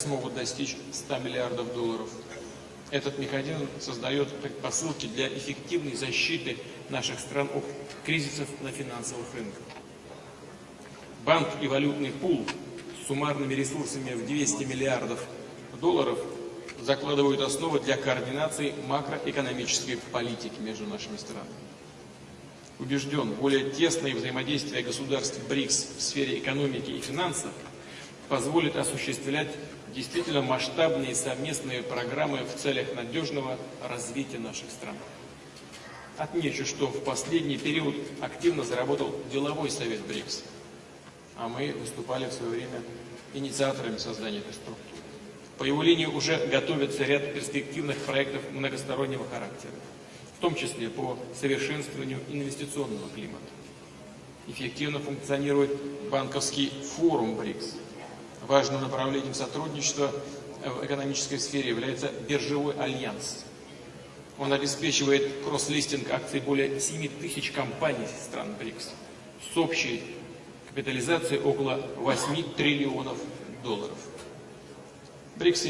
смогут достичь 100 миллиардов долларов. Этот механизм создает предпосылки для эффективной защиты наших стран от кризисов на финансовых рынках. Банк и валютный пул с суммарными ресурсами в 200 миллиардов долларов закладывают основы для координации макроэкономической политики между нашими странами. Убежден, более тесное взаимодействие государств БРИКС в сфере экономики и финансов позволит осуществлять действительно масштабные совместные программы в целях надежного развития наших стран. Отмечу, что в последний период активно заработал деловой совет БРИКС, а мы выступали в свое время инициаторами создания этой структуры. По его линии уже готовится ряд перспективных проектов многостороннего характера, в том числе по совершенствованию инвестиционного климата. Эффективно функционирует банковский форум БРИКС – Важным направлением сотрудничества в экономической сфере является биржевой альянс. Он обеспечивает кросс-листинг акций более 7 тысяч компаний стран БРИКС с общей капитализацией около 8 триллионов долларов. БРИКС